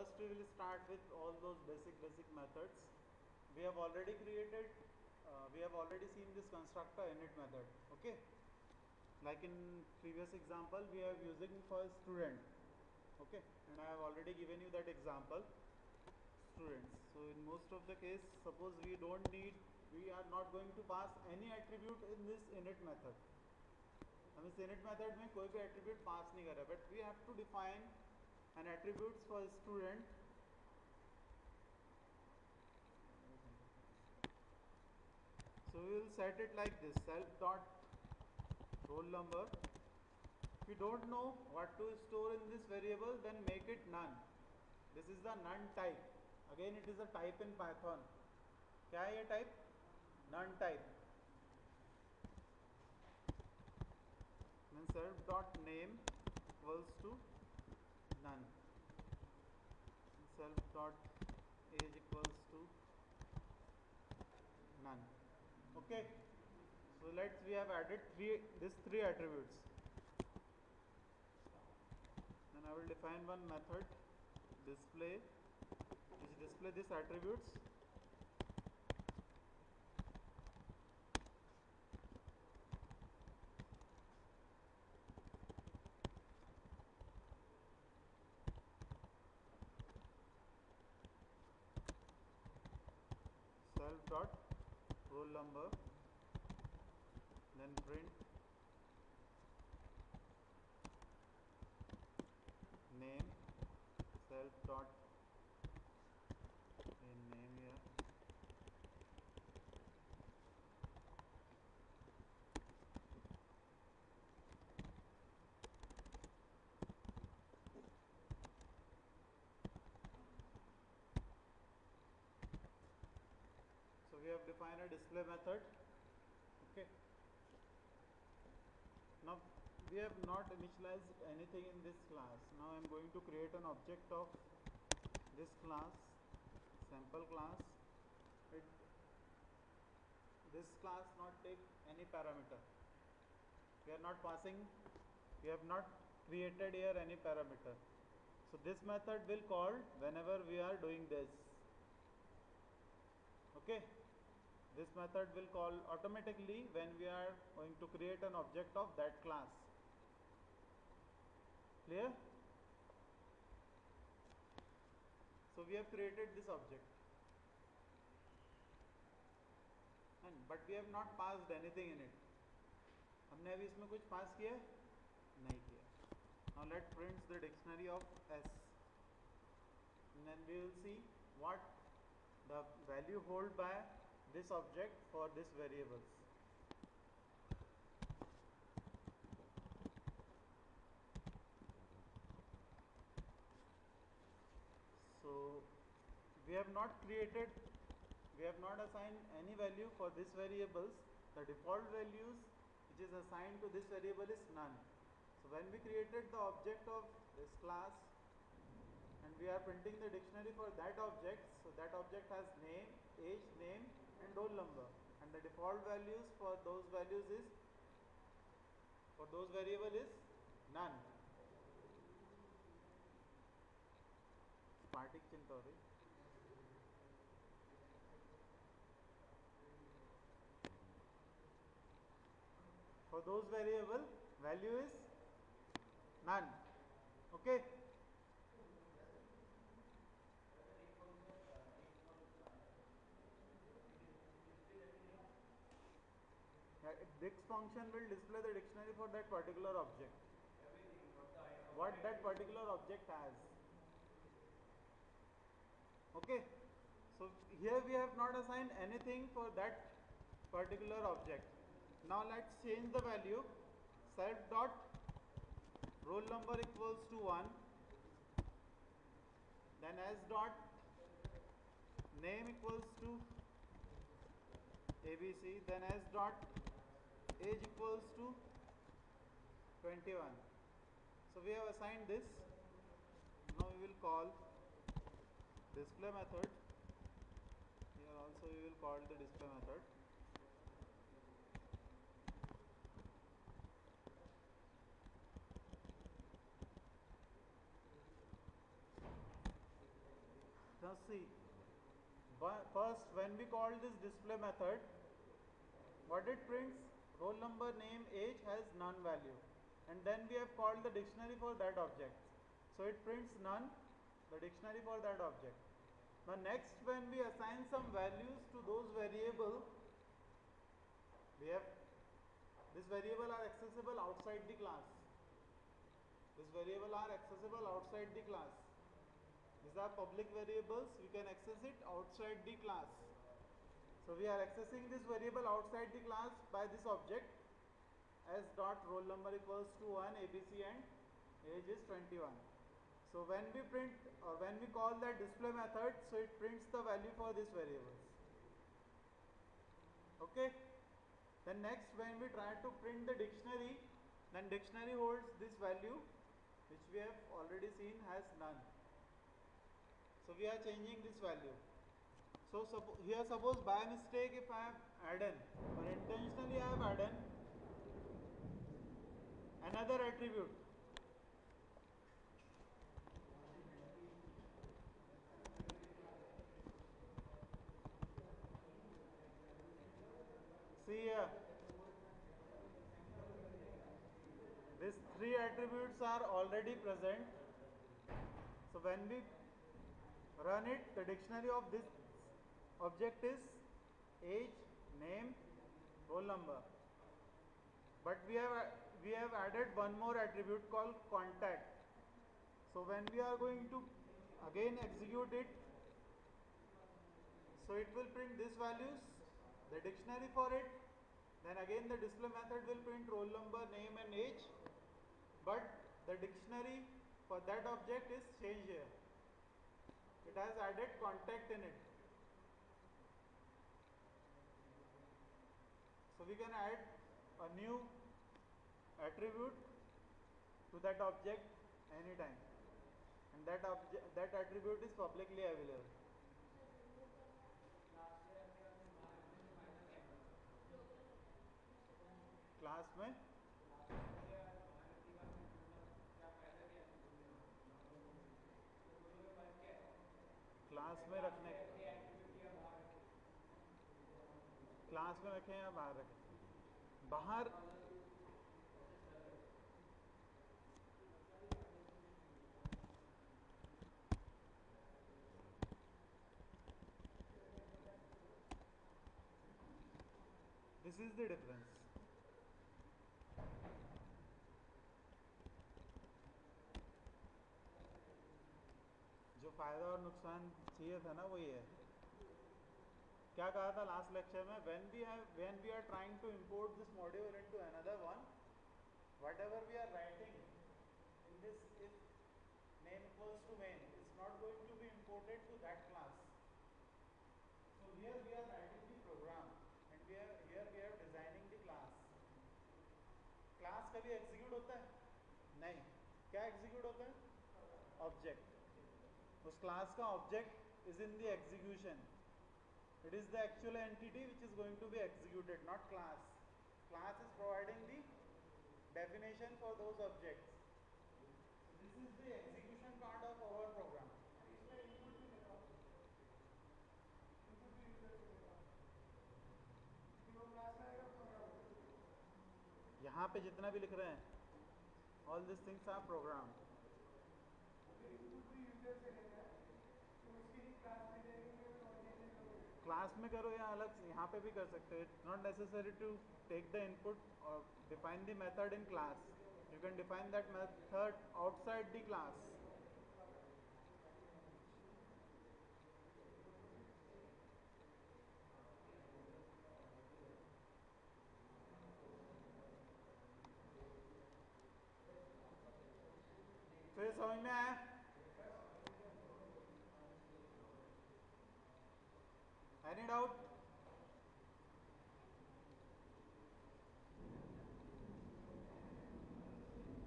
first we will start with all those basic basic methods we have already created uh, we have already seen this constructor init method okay like in previous example we are using for student okay and I have already given you that example students so in most of the case suppose we don't need we are not going to pass any attribute in this init method हम इस init method में कोई भी attribute pass नहीं कर रहे but we have to define an attributes for student so we will set it like this self dot roll number if you don't know what to store in this variable then make it none this is the none type again it is a type in python क्या है ये type none type then self dot name equals to none. Self dot age equals to none. Okay. So let's we have added three these three attributes. Then I will define one method display which display these attributes dot roll number then print name self dot in name here so we have defined a display method. Okay. Now we have not initialized anything in this class. Now I am going to create an object of this class sample class. It this class not take any parameter. We are not passing we have not created here any parameter. So this method will call whenever we are doing this. Okay this method will call automatically when we are going to create an object of that class clear so we have created this object and but we have not passed anything in it हमने अभी इसमें कुछ पास किया है? नहीं किया now let prints the dictionary of s and then we will see what the value hold by this object for this variables. So we have not created we have not assigned any value for this variables. The default values which is assigned to this variable is none. So when we created the object of this class and we are printing the dictionary for that object so that object has name age name and roll number. And the default values for those values is for those variable is none. Smartic chintori for those variable value is none. Okay? Dix function will display the dictionary for that particular object. What that particular object has. Okay. So here we have not assigned anything for that particular object. Now let's change the value. Self dot roll number equals to 1. Then s dot name equals to ABC. Then s dot age equals to 21 so we have assigned this. Now we will call display method. Here also we will call the display method. Now see first when we call this display method what it prints roll number name age has none value. And then we have called the dictionary for that object. So it prints none the dictionary for that object. Now next when we assign some values to those variable we have this variable are accessible outside the class. This variable are accessible outside the class. These are public variables. We can access it outside the class so we are accessing this variable outside the class by this object as dot roll number equals to 1 abc and age is 21 so when we print or when we call that display method so it prints the value for this variables. Okay? Then next when we try to print the dictionary then dictionary holds this value which we have already seen has none. So we are changing this value so here suppose by mistake if I have added or intentionally I have added another attribute. See here. These three attributes are already present. So when we run it the dictionary of this object is age name roll number. But we have we have added one more attribute called contact. So when we are going to again execute it so it will print these values the dictionary for it. Then again the display method will print roll number name and age. But the dictionary for that object is changed here. It has added contact in it So we can add a new attribute to that object anytime and that object that attribute is publicly available. Class class में रखें या बाहर रखें। बाहर this is the difference. जो फ़ायदा और नुकसान चाहिए था ना वही है। क्या कहा था लास्ट लेक्चर में? When we have when we are trying to import this module in another one what we are writing in this if name calls to main it's not going to be imported to that class so here we are writing the program and we are here we are designing the class class कभी execute होता है? नहीं. क्या execute होता है? Object उस class का object is in the execution it is the actual entity which is going to be executed not class class is providing the definition for those objects. This is the execution part of our program. यहाँ पे जितना भी लिख रहे हैं all this things are program class में class में करो या अलग यहाँ पे भी कर सकते हो। It's not necessary to take the input और define the method in class you can define that method outside the class समझ में आया? एनी डाउट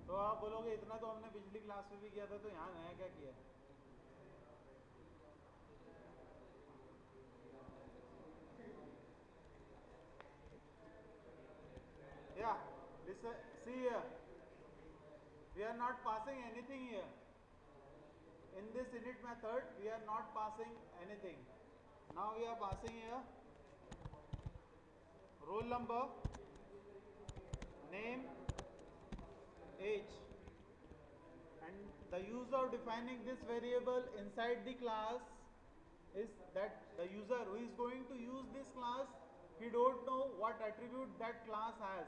तो आप बोलोगे इतना तो हमने पिछली क्लास में भी किया था तो यहाँ नया क्या किया listen, see here. We are not passing anything here. in this init method we are not passing anything now we are passing here roll number name age and the use of defining this variable inside the class is that the user who is going to use this class he don't know what attribute that class has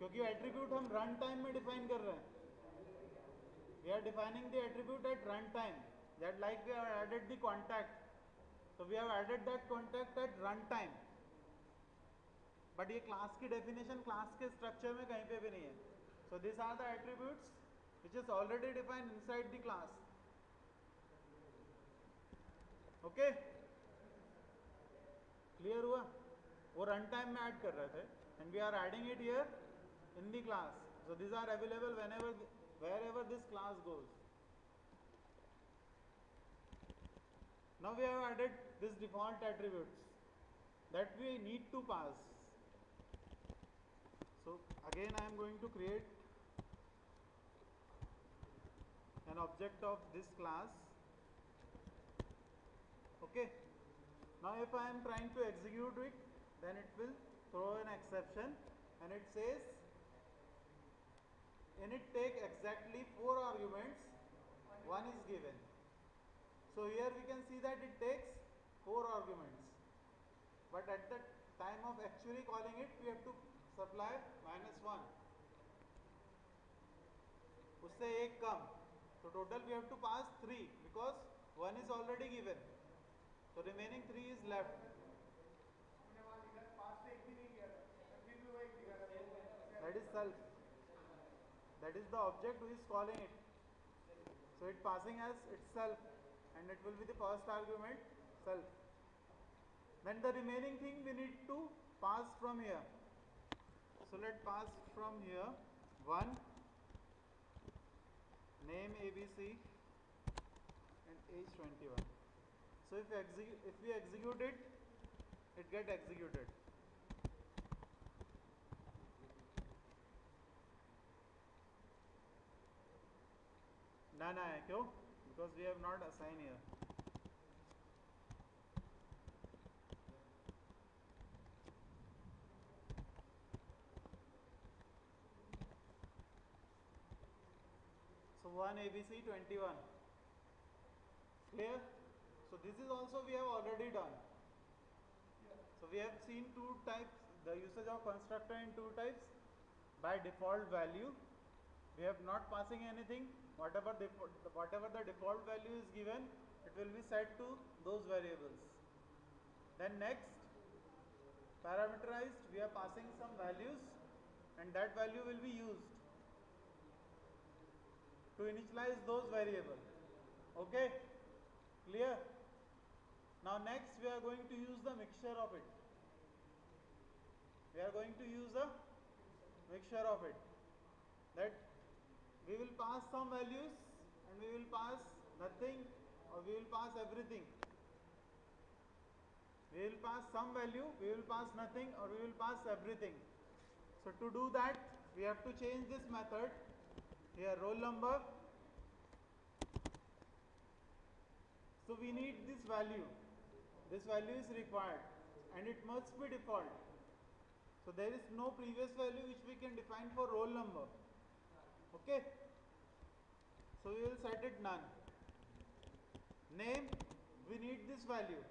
क्योंकि attribute हम run time में define कर रहे हैं we are defining the attribute at run time that like we have added the contact so we have added that contact at runtime but ye class ki definition class ke structure mein kahin pe bhi nahi hai so this are the attributes which is already defined inside the class okay clear hua वो run time में add कर रहे थे and we are adding it here in the class so these are available whenever wherever this class goes now we have added this default attributes that we need to pass. So again I am going to create an object of this class. Okay. Now if I am trying to execute it then it will throw an exception and it says init take exactly four arguments. One is given so here we can see that it takes four arguments but at the time of actually calling it we have to supply minus one उससे एक कम so total we have to pass three because one is already given so remaining three is left that is self that is the object who is calling it so it passing as itself and it will be the first argument self then the remaining thing we need to pass from here so let pass from here one name abc and age 21 so if execute if we execute it it get executed ना ना है क्यों because we have not assigned here. So 1 abc 21 clear? So this is also we have already done. So we have seen two types. The usage of constructor in two types by default value we have not passing anything. Whatever the whatever the default value is given it will be set to those variables. Then next parameterized we are passing some values and that value will be used to initialize those variables. Okay? Clear? Now next we are going to use the mixture of it. We are going to use a mixture of it. That we will pass some values and we will pass nothing or we will pass everything. We will pass some value we will pass nothing or we will pass everything. So to do that we have to change this method. Here roll number. So we need this value. This value is required and it must be default. So there is no previous value which we can define for roll number okay? So we will set it none. Name we need this value.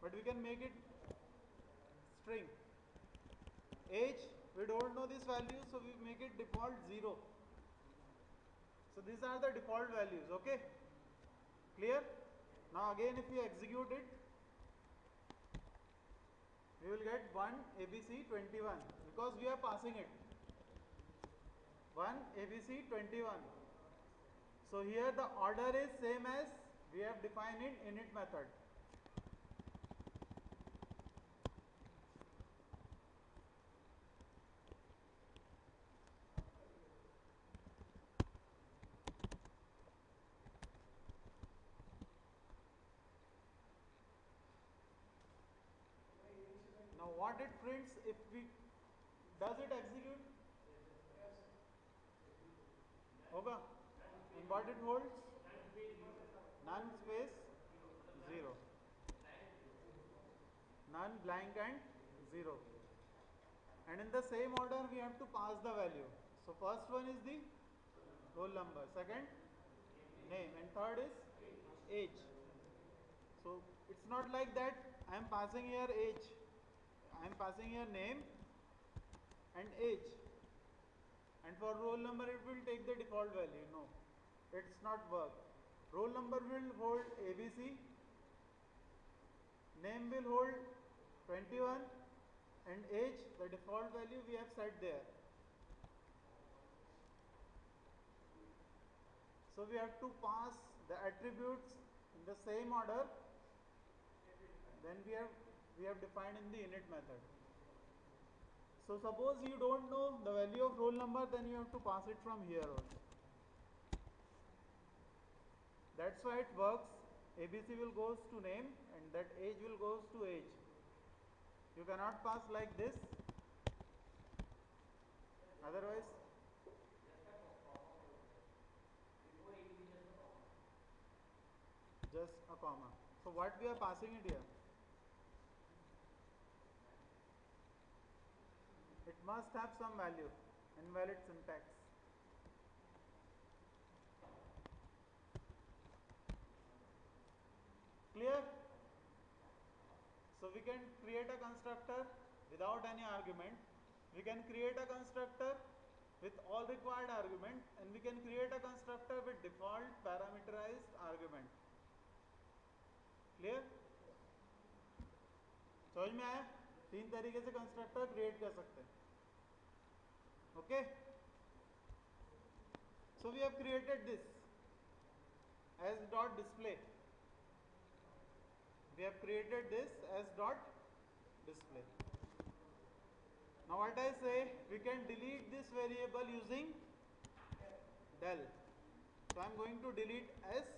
But we can make it string. Age we don't know this value so we make it default 0 so these are the default values okay? Clear? Now again if we execute it we will get 1 abc 21 because we are passing it 1 abc 21 so here the order is same as we have defined in init method. Now what it prints if we does it execute होगा? It holds none space 0 none blank and 0 and in the same order we have to pass the value. So first one is the roll number. Second name. And third is age. So it's not like that I am passing here age. I am passing here name and age and for roll number it will take the default value no. It's not work. Roll number will hold ABC name will hold 21 and age the default value we have set there. So we have to pass the attributes in the same order. Then we have we have defined in the init method so suppose you don't know the value of roll number then you have to pass it from here also that's why it works. Abc will goes to name and that age will goes to age. You cannot pass like this. Otherwise just a comma. So what we are passing it here it must have some value invalid syntax clear so we can create a constructor without any argument we can create a constructor with all required argument and we can create a constructor with default parameterized argument clear समझ में आया तीन तरीके से constructor create कर सकते हैं okay? So we have created this as dot display. We have created this as dot display. Now what I say we can delete this variable using del. So I'm going to delete s.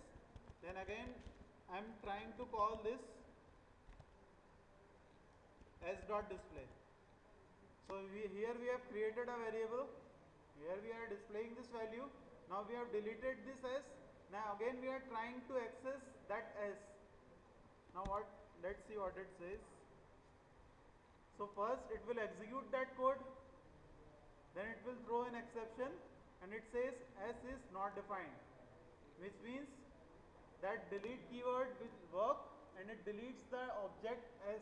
Then again I'm trying to call this s dot display so we, here we have created a variable. Here we are displaying this value. Now we have deleted this s. Now again we are trying to access that s. Now what let's see what it says. So first it will execute that code. Then it will throw an exception and it says s is not defined which means that delete keyword will work and it deletes the object s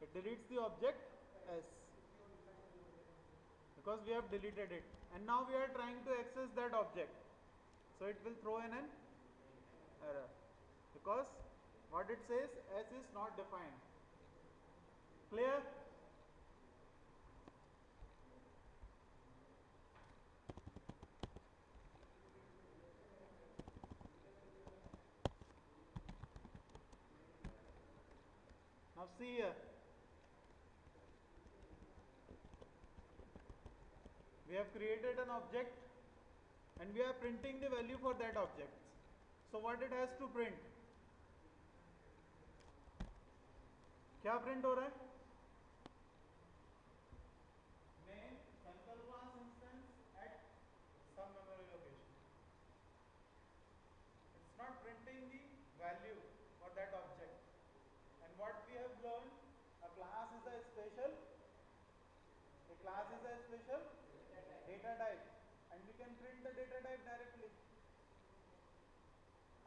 it deletes the object s. Because we have deleted it. And now we are trying to access that object. So it will throw in an error. Because what it says s is not defined. Clear? Now see here we have created an object and we are printing the value for that object so what it has to print क्या print हो रहा है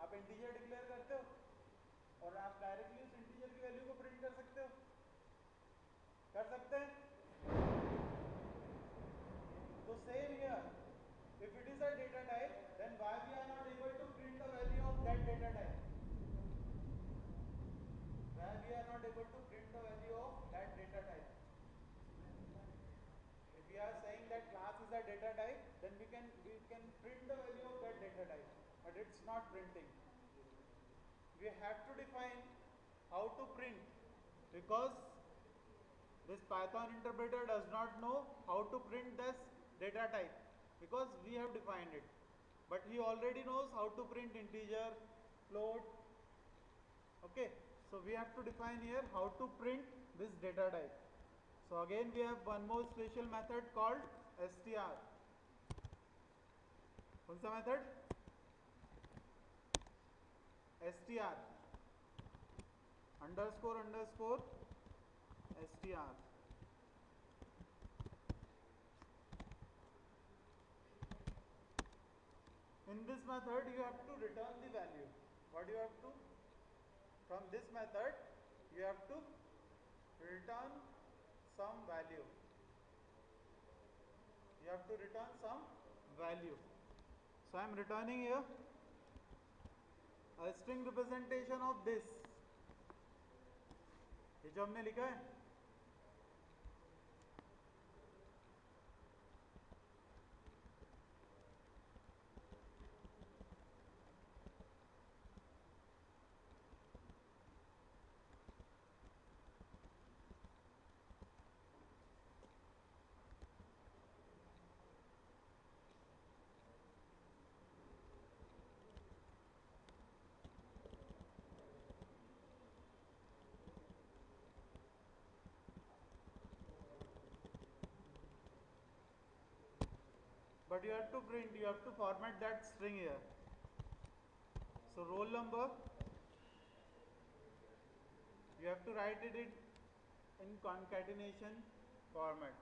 आप integer declare करते हो और आप directly उस इंटीजर की वैल्यू को प्रिंट कर सकते हो। कर सकते हैं? it's not printing we have to define how to print because this python interpreter does not know how to print this data type because we have defined it but he already knows how to print integer float okay so we have to define here how to print this data type so again we have one more special method called str कौन सा method Str underscore underscore str in this method you have to return the value. What you have to? From this method you have to return some value. You have to return some value. So i am returning here a string representation of this ये जो हमने लिखा है but you have to print you have to format that string here so roll number you have to write it in in concatenation format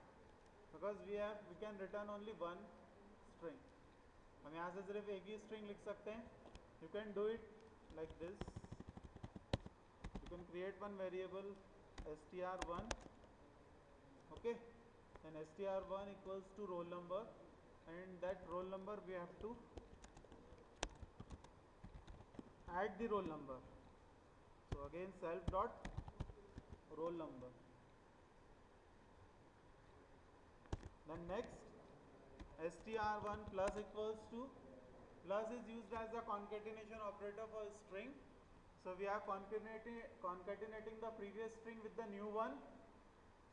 because we have we can return only one string hum yahan se sirf ek hi string likh sakte hain you can do it like this you can create one variable str1 okay or str1 equals to roll number and that roll number we have to add the roll number. So again self dot roll number. Then next str1 plus equals to plus is used as a concatenation operator for string. So we are concatenating concatenating the previous string with the new one.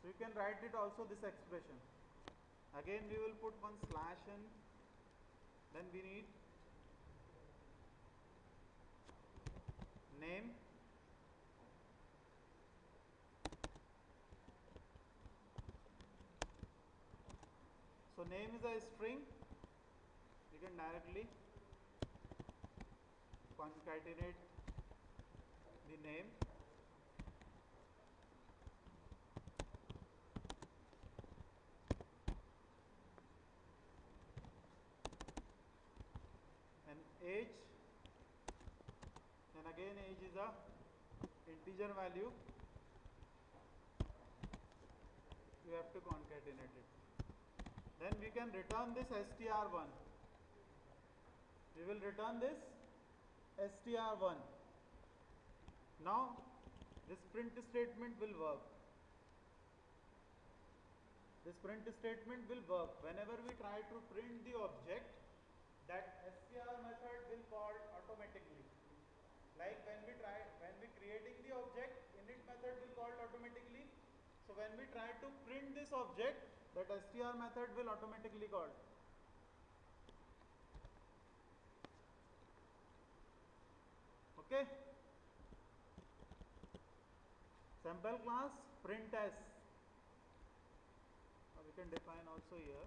So you can write it also this expression again we will put one slash n. Then we need name. So name is a string. You can directly concatenate the name and age then a integer value you have to concatenate it. Then we can return this str1 we will return this str1 now this print statement will work. This print statement will work. Whenever we try to print the object that str method will call like when we try when we creating the object init method will call automatically. So when we try to print this object that str method will automatically call okay? Sample class print s now we can define also here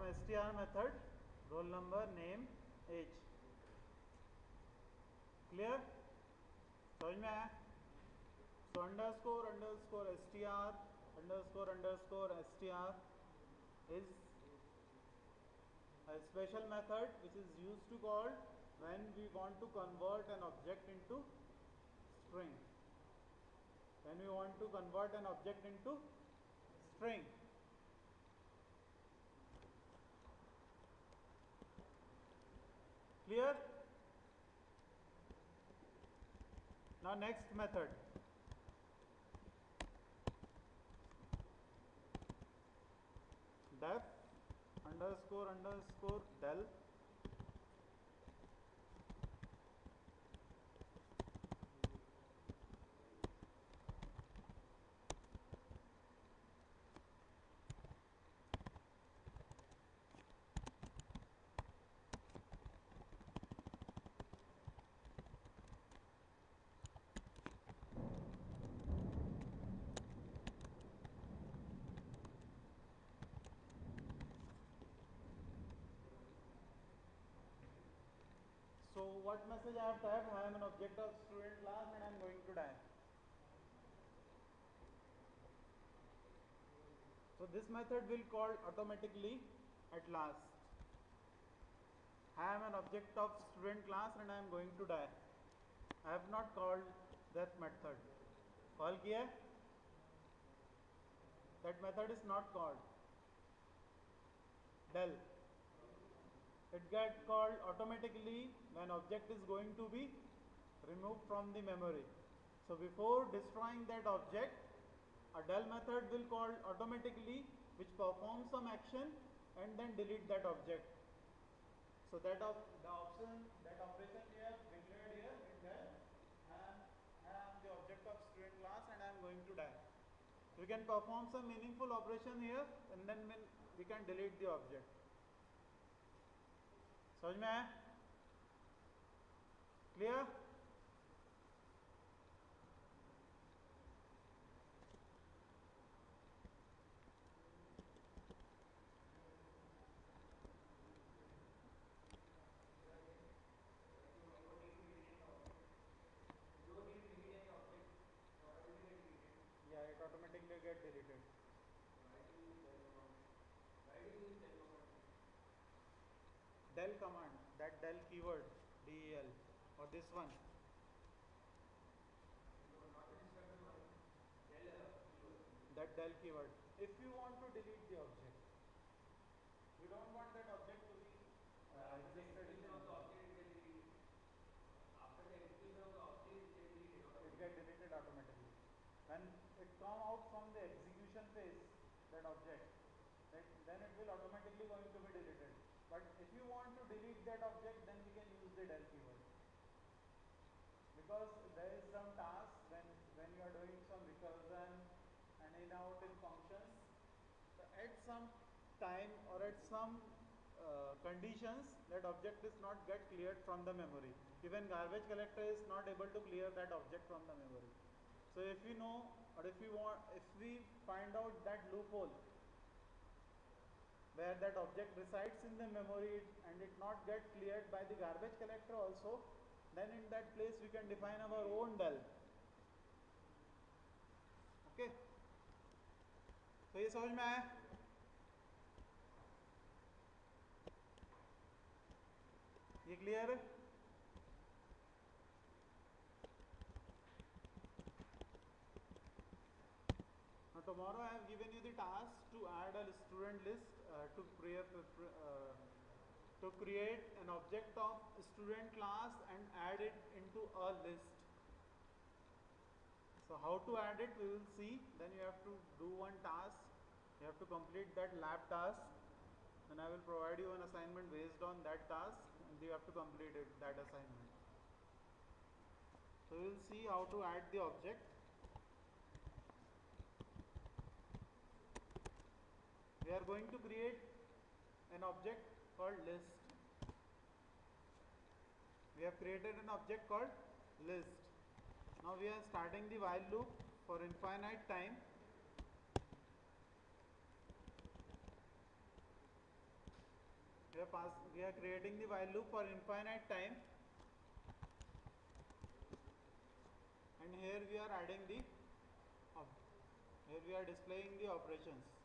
from S T R method roll number name age clear समझ में आया? So underscore underscore S T R underscore underscore S T R is special method which is use to called when we want to convert an object into string when we want to convert an object into string clear now next method def underscore underscore del So what message I have typed? I am an object of student class and I am going to die. So this method will call automatically at last. I am an object of student class and I am going to die. I have not called that method. Call किया That method is not called. Del. It get called automatically when object is going to be removed from the memory. So before destroying that object, a del method will call automatically which performs some action and then delete that object. So that of the option that operation we declared here in del am, I am the object of student class and I am going to die. We can perform some meaningful operation here and then we can delete the object. समझ में आया? Clear del command, that del keyword, del, or this one. That del keyword. If you want to delete the object, you don't want that object to be uh, existed in the. After the execution of the object, it get deleted automatically. When it come out from the execution phase, that object, that, then it will automatically going to be deleted. But if you want to delete that object, then we can use the del keyword. Because there is some task when, when you are doing some recursion and in out in functions, so at some time or at some uh, conditions, that object is not get cleared from the memory. Even garbage collector is not able to clear that object from the memory. So if we know or if we want, if we find out that loophole where that object resides in the memory and it not get cleared by the garbage collector also then in that place we can define our own del okay so ये समझ में आया ये clear है Now tomorrow I have given you the task to add a student list uh, to create uh, to create an object of student class and add it into a list. So how to add it we will see then you have to do one task you have to complete that lab task then I will provide you an assignment based on that task and you have to complete it that assignment. So we will see how to add the object we are going to create an object called list. We have created an object called list. Now we are starting the while loop for infinite time. We are, pass, we are creating the while loop for infinite time and here we are adding the here we are displaying the operations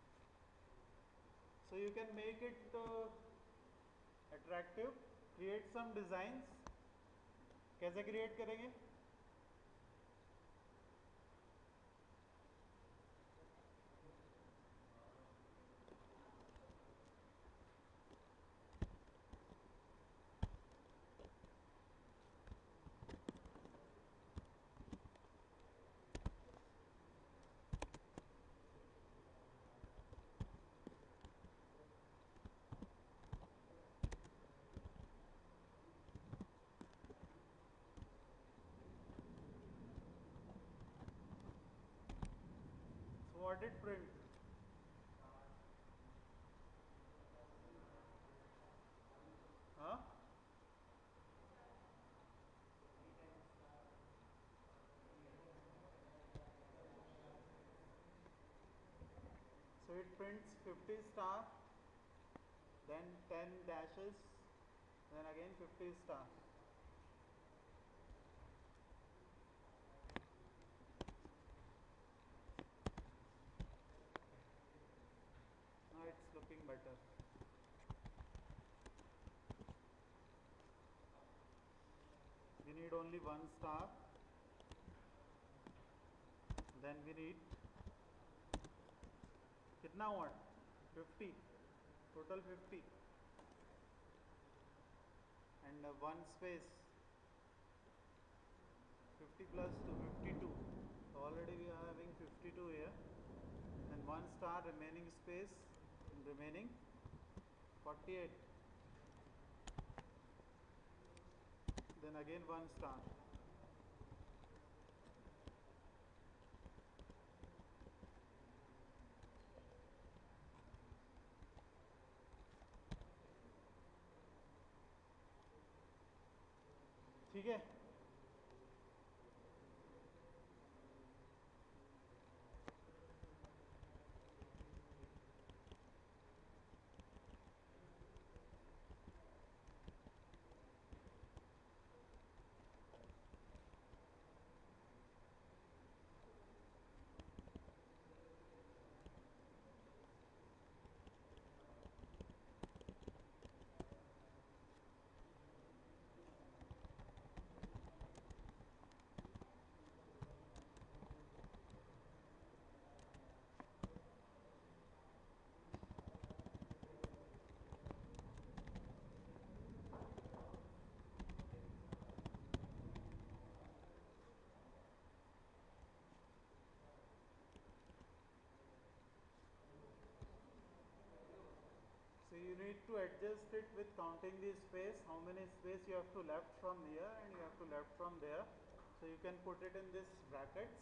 so you can make it uh, attractive create some designs कैसे create करेंगे print? Huh? So it prints 50 star, then 10 dashes, then again 50 star. better. We need only one star. Then we need कितना हुआ 50 total 50 and uh, one space 50 plus 2 52 so already we are having 52 here and one star remaining space remaining 48 then again one star ठीक है you need to adjust it with counting the space, how many space you have to left from here and you have to left from there. So you can put it in this brackets.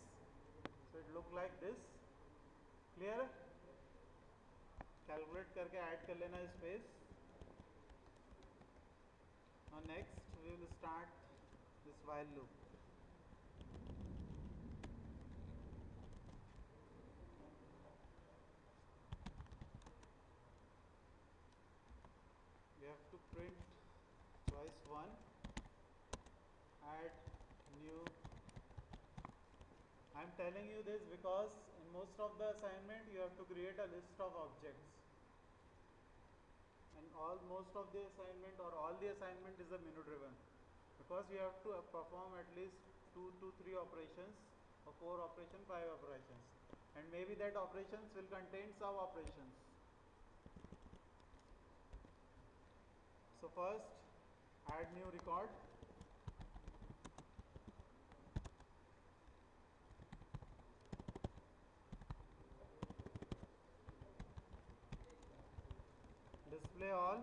So it look like this. Clear? Calculate करके add कर लेना space. Now next we will start this while loop. I am telling you this because in most of the assignment you have to create a list of objects. And all most of the assignment or all the assignment is a menu driven because you have to uh, perform at least 2 to 3 operations or 4 operation 5 operations. And maybe that operations will contain sub operations. So first add new record. Display all.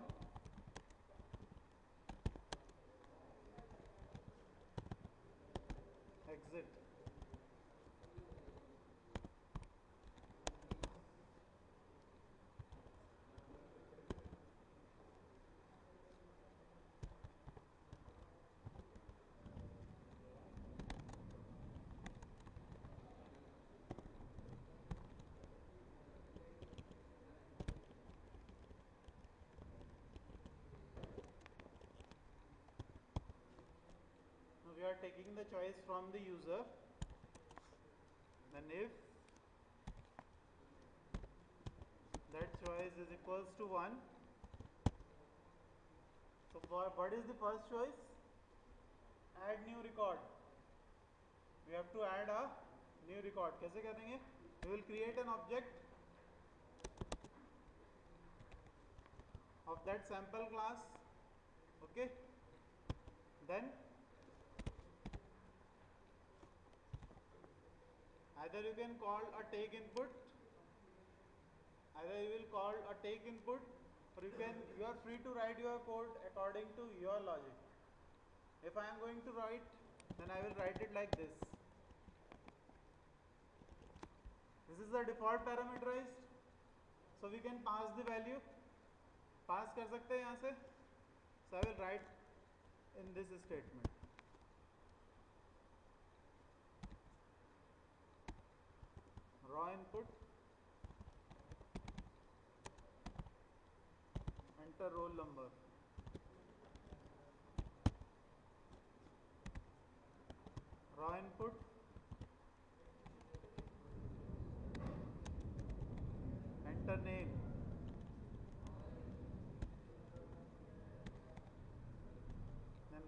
Exit. Now we are taking the choice from the user. Then if that choice is equals to 1 so what is the first choice? Add new record. We have to add a new record. Kaise karenge? We will create an object of that sample class okay? Then either you can call a take input either you will call a take input or you can you are free to write your code according to your logic if i am going to write then i will write it like this this is the default parameterized so we can pass the value pass कर सकते हैं यहाँ से so i will write in this statement Output enter roll number raw input enter name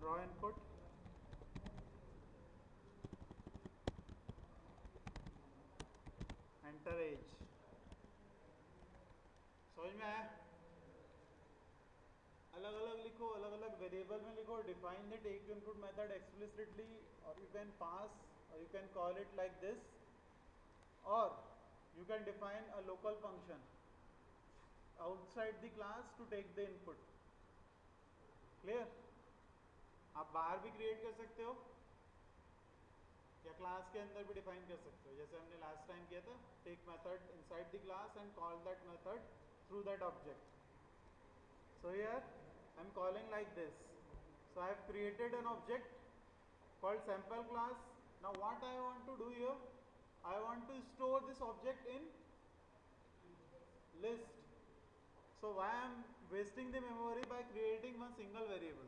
raw input variable में लिखो define the take input method explicitly और you can pass or you can call it like this. Or you can define a local function outside the class to take the input. Clear? आप बाहर भी create कर सकते हो, या class के अंदर भी डिफाइन कर सकते हो। जैसे हमने लास्ट टाइम किया था take method inside the class and call that method through that object so here I am calling like this. So I have created an object called sample class. Now what I want to do here I want to store this object in list. So why I am wasting the memory by creating one single variable?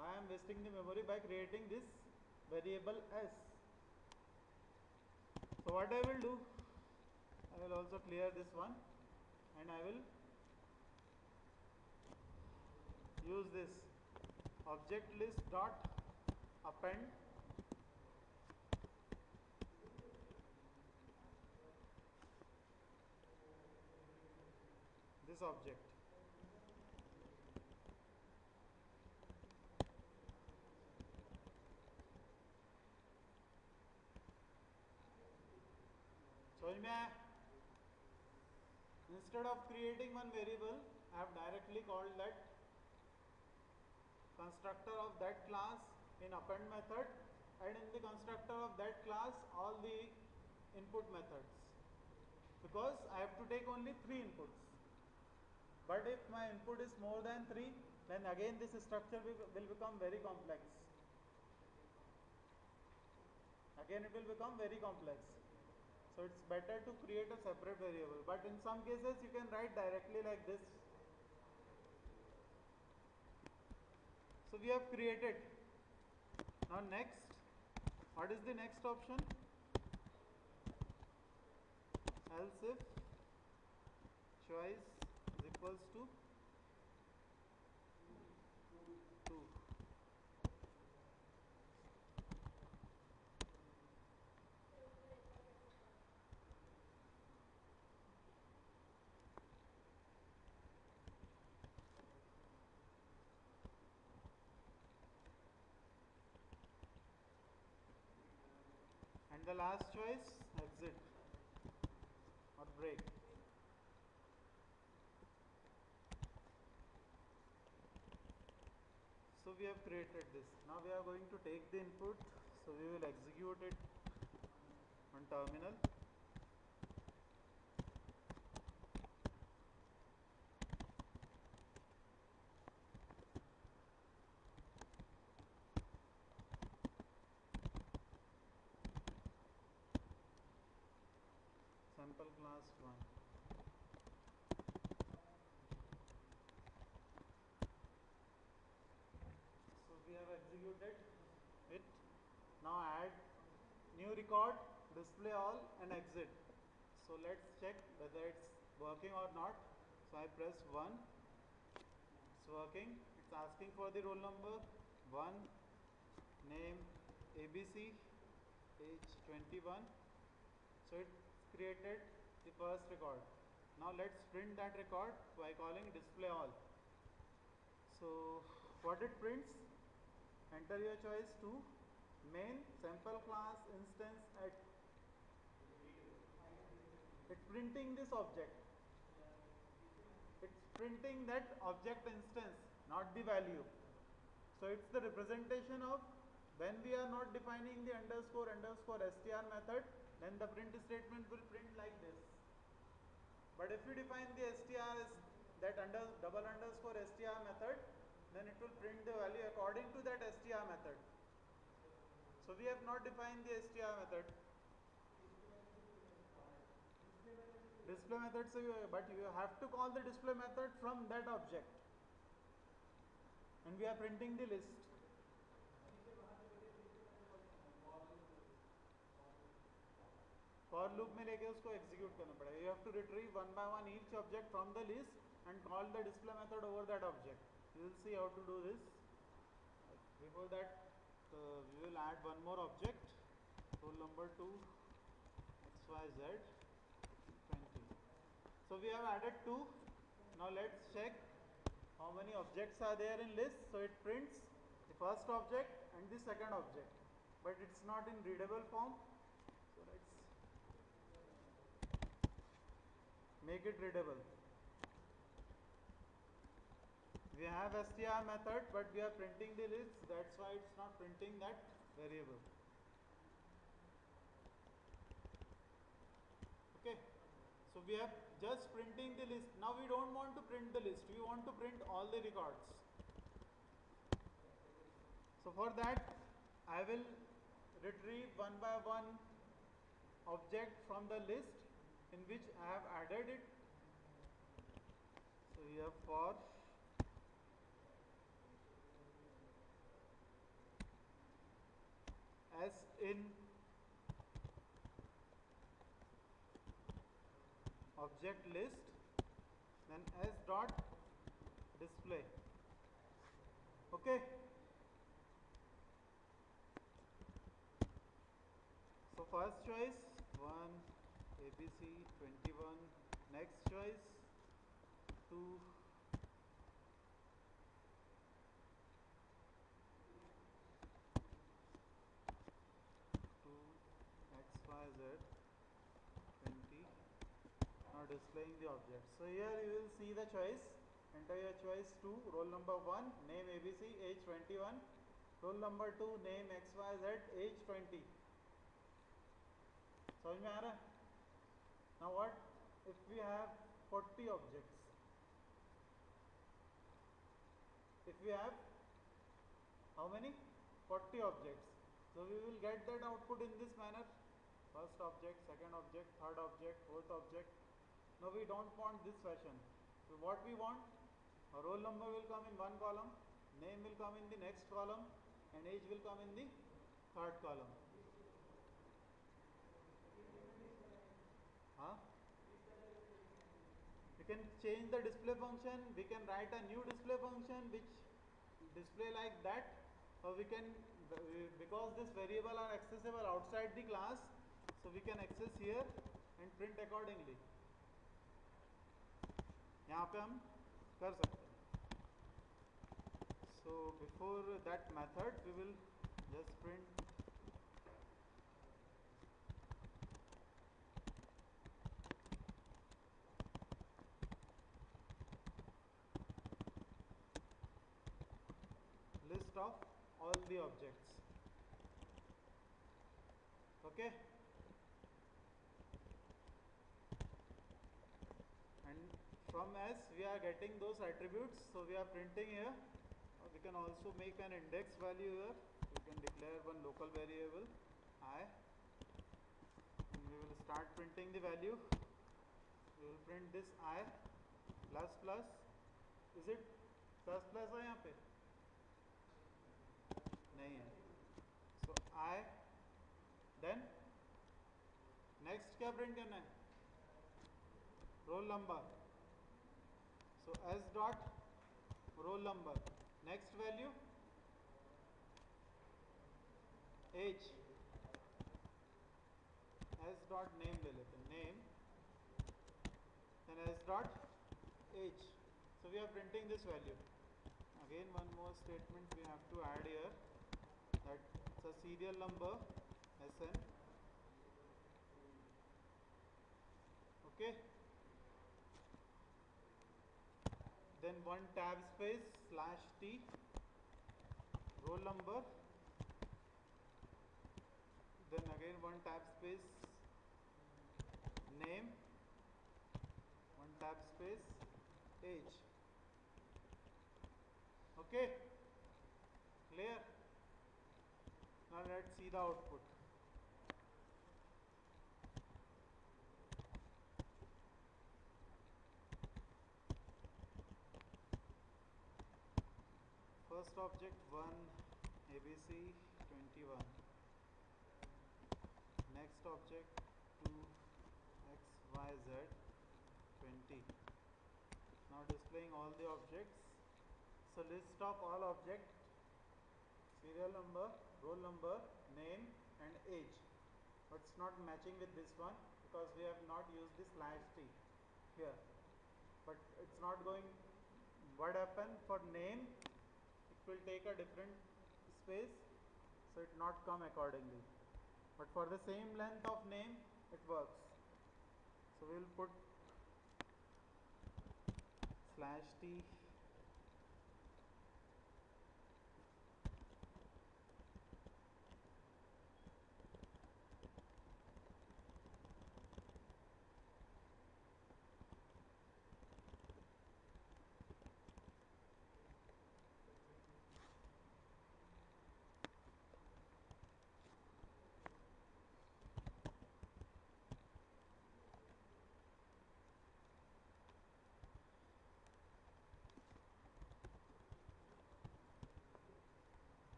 Why I am wasting the memory by creating this variable s? So what I will do I will also clear this one and I will use this object list dot append this object समझ में आया instead of creating one variable I have directly called that constructor of that class in append method and in the constructor of that class all the input methods. Because I have to take only three inputs. But if my input is more than three then again this structure will, will become very complex. Again it will become very complex. So it's better to create a separate variable. But in some cases you can write directly like this so we have created. Now next. What is the next option? Else if choice is equals to 2 and the last choice exit. Or break. So we have created this. Now we are going to take the input. So we will execute it on terminal sample class 1 so we executed it. Now add new record display all and exit. So let's check whether it's working or not. So I press 1 it's working. It's asking for the roll number. 1 name ABC age 21 so it's created the first record. Now let's print that record by calling display all. So what it prints enter your choice to main sample class instance at it's printing this object. It's printing that object instance not the value. So it's the representation of when we are not defining the underscore underscore str method then the print statement will print like this. But if you define the str as that under double underscore str method then it will print the value according to that str method so we have not defined the str method display method so you, but you have to call the display method from that object and we are printing the list for loop में लेके उसको execute करना पड़ेगा you have to retrieve one by one each object from the list and call the display method over that object we will see how to do this. Before that uh, we will add one more object. Roll number 2 xyz 20 so we have added two. Now let's check how many objects are there in list. So it prints the first object and the second object but it's not in readable form. So let's make it readable we have str method but we are printing the list that's why it's not printing that variable. Okay. So we have just printing the list. Now we don't want to print the list. We want to print all the records. So for that I will retrieve one by one object from the list in which I have added it. So here for as in object list then s dot display. Okay? So first choice 1 abc 21 next choice 2 displaying the object. So here you will see the choice, enter your choice 2, roll number 1, name ABC, age 21, roll number 2, name XYZ, age 20. समझ में आ रहा है Now what if we have 40 objects? If we have how many? 40 objects. So we will get that output in this manner. First object, second object, third object, fourth object, now we don't want this fashion. So what we want, a roll number will come in one column, name will come in the next column and age will come in the third column. Huh? We can change the display function, we can write a new display function which display like that or we can because this variable are accessible outside the class so we can access here and print accordingly. यहाँ पे हम कर सकते हैं। So before that method we will just print list of all the okay okay? from s we are getting those attributes so we are printing here uh, we can also make an index value here we can declare one local variable i and we will start printing the value we will print this i plus plus is it plus plus है यहाँ पे नहीं है so i then next क्या print करना है roll number so s dot roll number. Next value age s dot name ले लेते name then s dot age. So we are printing this value. Again one more statement we have to add here that it's a serial number SN. Okay. Then one tab space slash t roll number. Then again one tab space name. One tab space age. Okay? Clear? Now let's see the output first object 1 ABC 21 next object 2 XYZ 20 now displaying all the objects. So list of all object serial number roll number name and age. But it's not matching with this one? Because we have not used this slash t here. But it's not going what happened for name will take a different space so it not come accordingly. But for the same length of name it works. So we will put slash t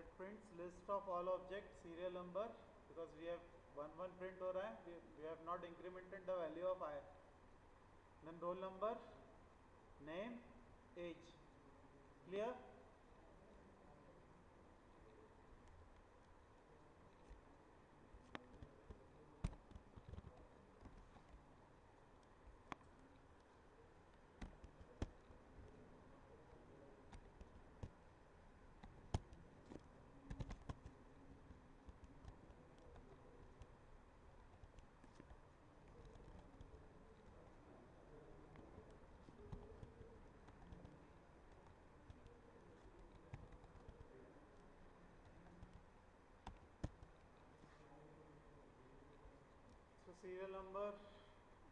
it prints list of all objects serial number because we have one one print हो रहा है we, we have not incremented the value of i then roll number name age clear serial number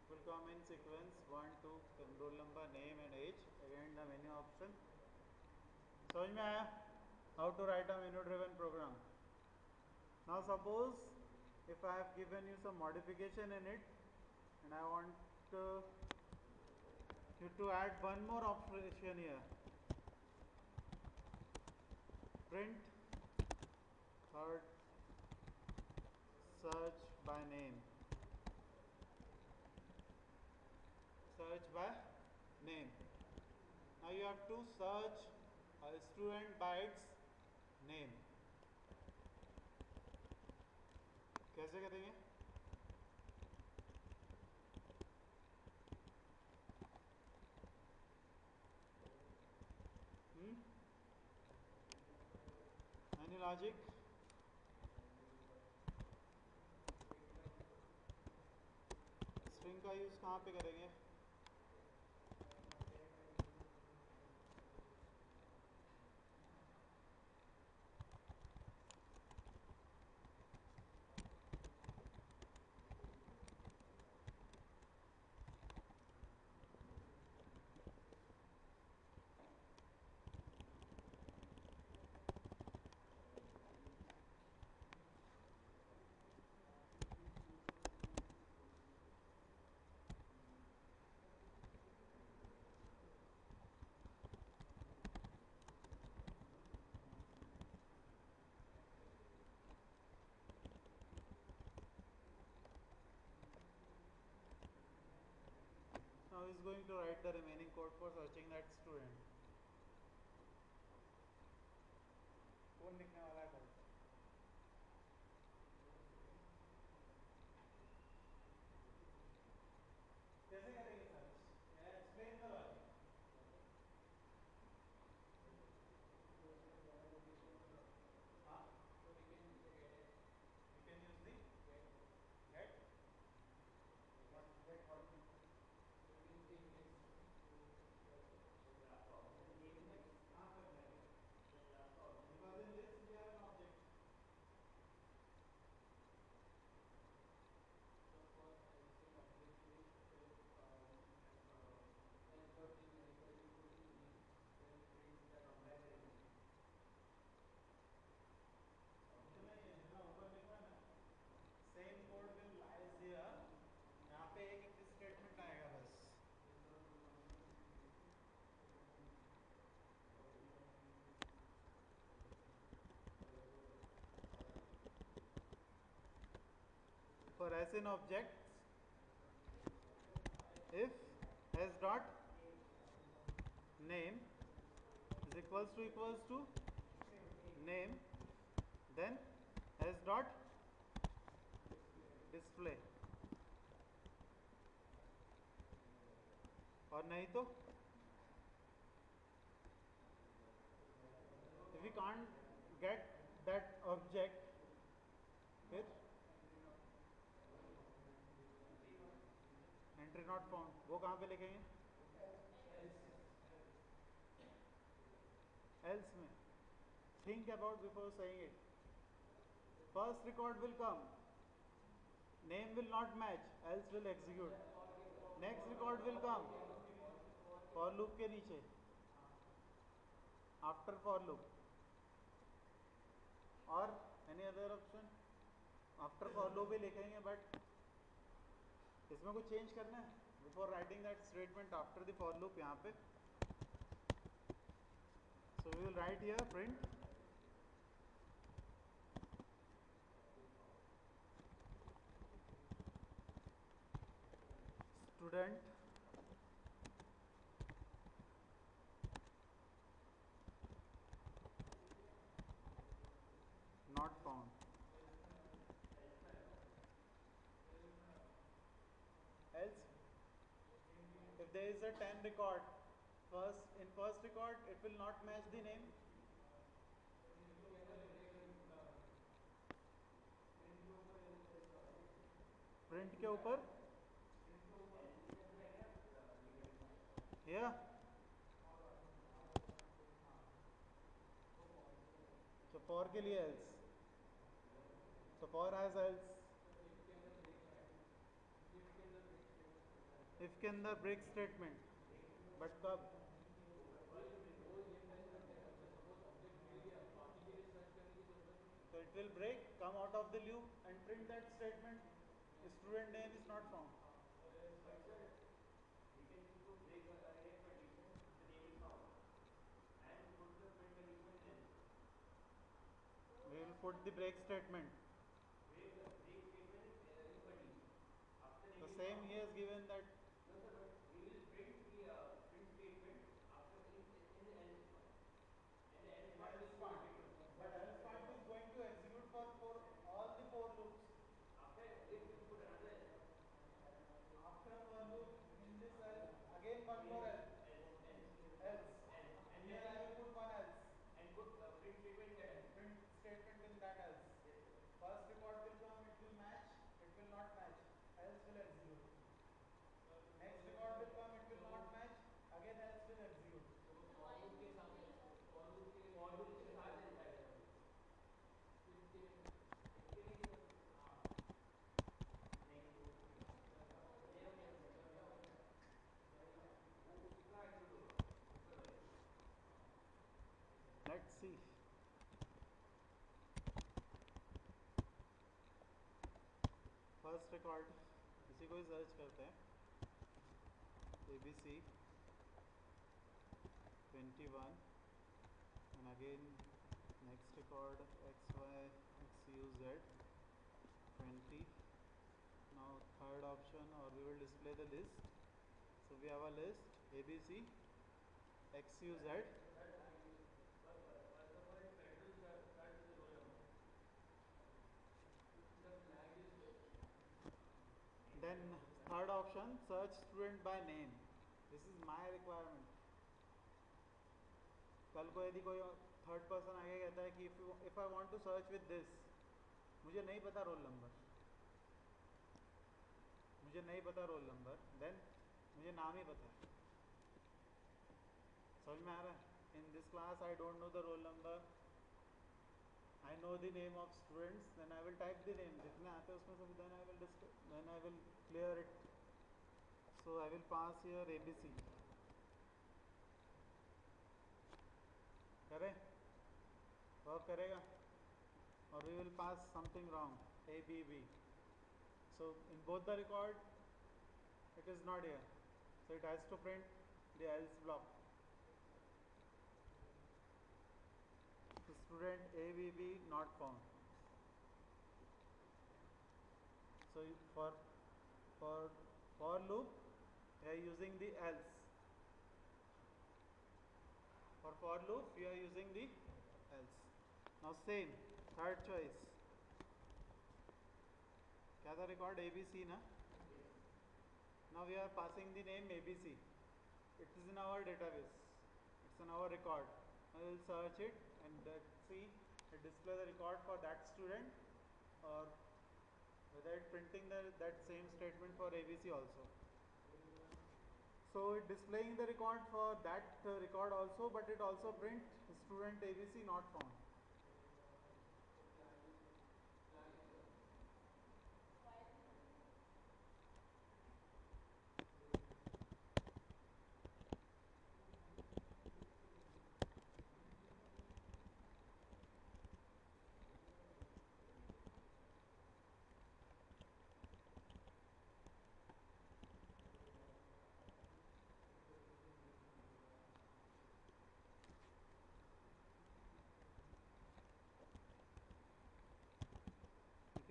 will come in sequence 1, 2, then roll number, name and age. Again the menu option. समझ में आया? How to write a menu driven program. Now suppose if I have given you some modification in it and I want uh, you to add one more operation here. Print third search by name. Search by name. Now you have to search a student by its name. कैसे करेंगे hmm? Any logic? String का use कहाँ पे करेंगे is going to write the remaining code for searching that student as in object if s dot name is equals to equals to name then s dot display और नहीं तो if we can't get that object ट्रेनॉट form वो कहाँ पे लिखेंगे else में। Think about before सही first record will come name will not match else will execute next record will come for loop के नीचे। आफ्टर फॉर लुक और any other option after for loop भी लिखेंगे बट इसमें कुछ change करना है? Before writing that statement after the for loop यहाँ पे। So we will write here print student is a 10 record first in first record it will not match the name print के ऊपर yeah so for के लिए else so for has else if के अंदर break statement but कब so it will break come out of the loop and print that statement student name is not found we will put the break statement the same he has given that let's see first record इसी को ही search करते हैं A B C twenty one and again next record X Y X U Z twenty now third option or we will display the list so we have a list a b then third option, search student by name. This is my requirement. कल को यदि कोई third person आगे कहता है कि if if I want to search with this मुझे नहीं पता रोल नंबर मुझे नहीं पता रोल नंबर देन मुझे नाम ही पता है। समझ में आ रहा है? In this class I don't know the roll number I know the name of students, then I will type the name. जितने आते हैं उसमें से then I will then I will clear it. So I will pass here A B C. करें work करेगा और we will pass something wrong A B B so in both the record it is not here. So it has to print the else block. student ABB not found so so for for for loop we are using the else for for loop we are using the else now same third choice क्या था record abc na now we are passing the name abc it is in our database it's in our record I will search it and let's see it display the record for that student or whether it printing the, that same statement for ABC also. So it displaying the record for that uh, record also but it also print student ABC not found.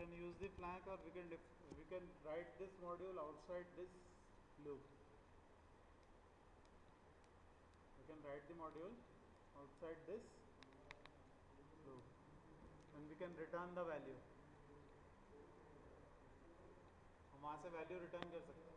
can use the flag or we can we can write this module outside this loop we can write the module outside this loop and we can return the value हम वहाँ से value return कर सकते हैं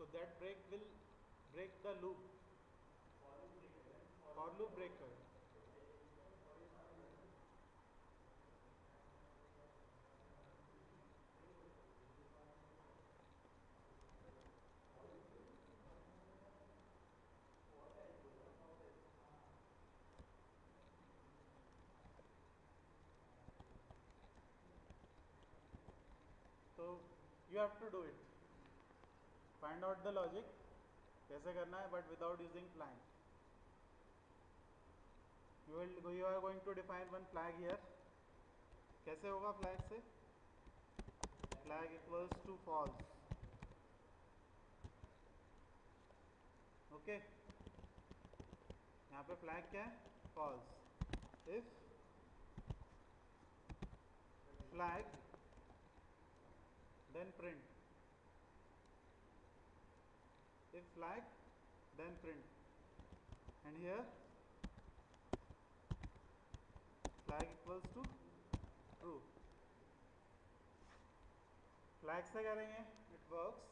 So that break will break the loop. For loop breaker. So you have to do it. Find out the logic कैसे करना है but without using plank you will you are going to define one flag here कैसे होगा flag से flag equals to false okay यहाँ पे flag क्या है? False if flag then print if flag then print and here flag equals to true flag से करेंगे it works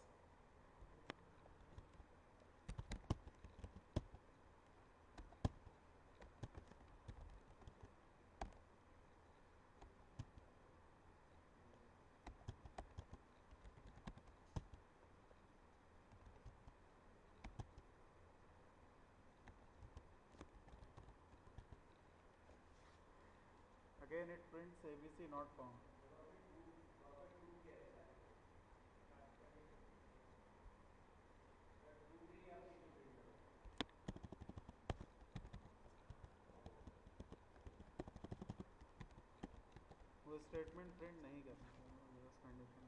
again it prints abc not found वो statement print नहीं करना condition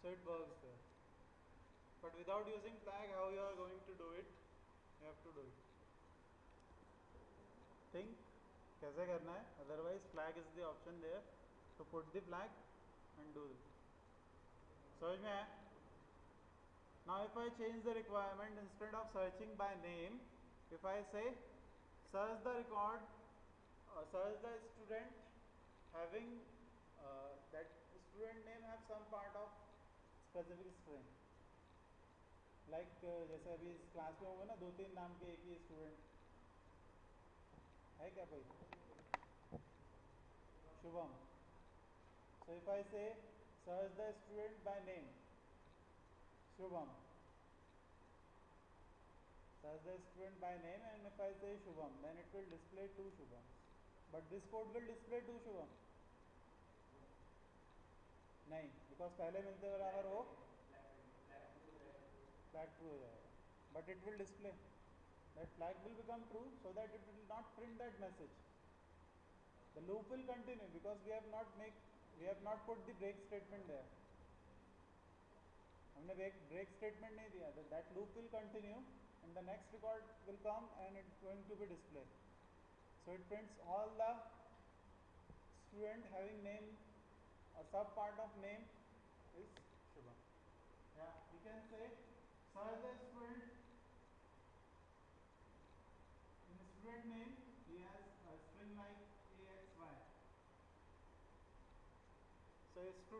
so it works there but without using flag how you are going to do it you have to do it think कैसे करना है? Otherwise flag is the there to put the flag and do समझ में आया? Now if I change the requirement instead of searching by name if I say search the record search the student having that student name have some part of specific string like जैसे अभी class में होंगे ना दो तीन नाम के एक ही स्टूडेंट है क्या कोई Shubham so if I say search the student by name Shubham search the student by name and if I say Shubham then it will display two Shubhams but this code will display two Shubham नहीं because पहले मिलते बराबर हो flag true हो जाएगा but it will display that flag will become true so that it will not print that message the loop will continue because we have not make we have not put the break statement there हमने break break statement नहीं दिया that, that loop will continue and the next record will come and it's going to be displayed so it prints all the student having name a sub part of name is Shubham yeah we can say search the student in the student name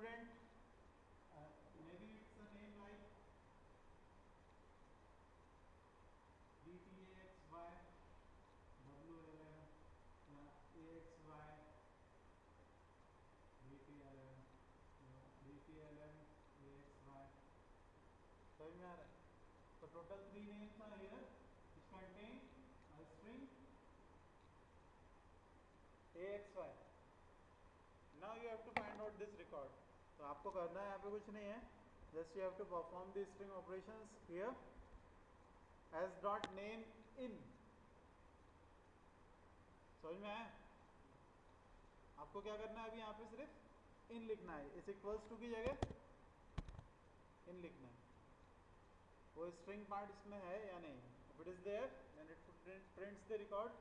student uh, maybe it's a name like dtaxy w11 yeah, axy dtlm dtlm axy समझ में आ रहा है so total three names are here which contain a string axy now you have to find out this record तो आपको करना है, यहाँ पे कुछ नहीं है। Just you have to perform the string operations here. As dot name in. समझ में आया? आपको क्या करना है अभी यहाँ पे सिर्फ़? इन लिखना है। इस इक्वल्स टू की जगह? इन लिखना है। वो स्ट्रिंग पार्ट इसमें है या नहीं? If it is there then it prints the record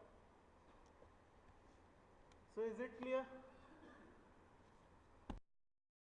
so is it clear?